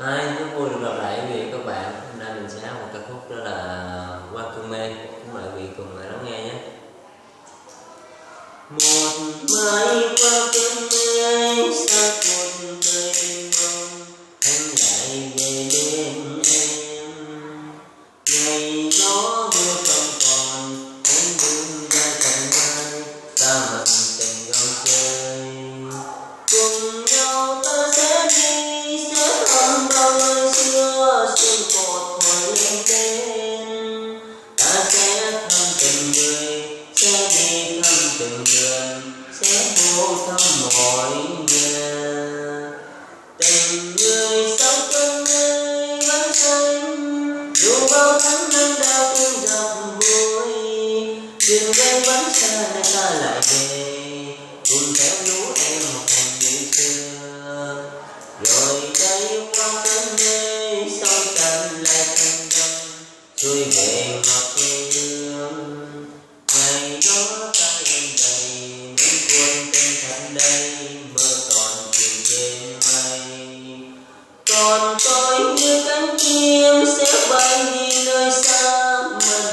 Hi, rất vui được gặp lại quý vị các bạn. Hôm nay mình sẽ hát một ca khúc đó là Qua cơn mê. Mời quý vị cùng lắng nghe nhé. Một mai qua cơn mê ta lại về. Cùng theo lũ em học hành như xưa. Rồi đây qua cơn mê sau tâm lại thành tâm xuôi về ngọt quê hương ngày đó ta lên đầy. Những cuốn tên thật đây mơ còn chìm trên mây còn tôi như cánh chim sẽ bay đi nơi xa mà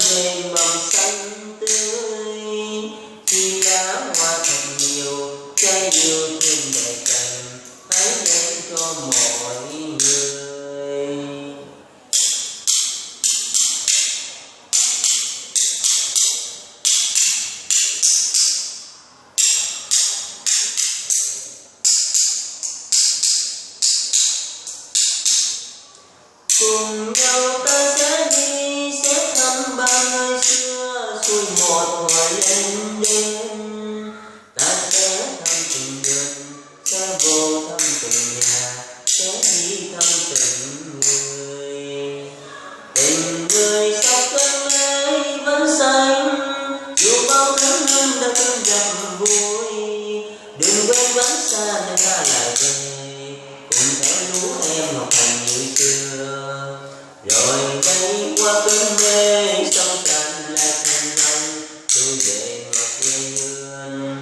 cùng nhau ta sẽ đi, sẽ thăm ba nơi xưa, xuôi một hồi lên đêm. Ta sẽ thăm từng vườn sẽ vô thăm từng nhà, sẽ đi thăm từng người. Tình người sau cơn mê vẫn xanh, dù bao tháng năm đã từng gặp vui đừng quên vẫn xa nơi ta lại về, cùng theo lũ em học hành rồi đây qua cơn mê sông tràn lại thành đông tôi về ngọt quê hương,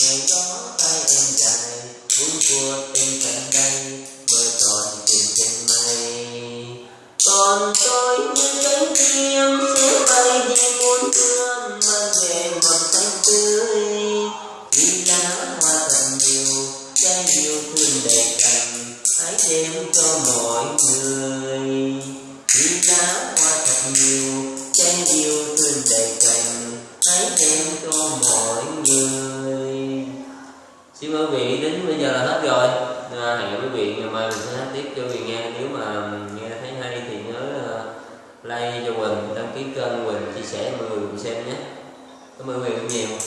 ngày đó tay em dài vui của tình cạnh đây mơ tròn tìm trên mây. Còn tôi như cánh chim, sẽ bay đi muôn phương, mang về mầm xanh tươi. Khi lá hoa thật nhiều trái yêu thương đầy cành hãy đem cho mọi người nhiều trái yêu thương đầy cành hãy đem cho mọi người. Xin mời quý vị đến bây giờ là hết rồi. À, hẹn quý vị ngày mai mình sẽ hát tiếp cho quý vị nghe. Nếu mà nghe thấy hay thì nhớ ờ, like cho Quỳnh đăng ký kênh Quỳnh chia sẻ cho mọi người cùng xem nhé. Cảm ơn quý vị rất nhiều.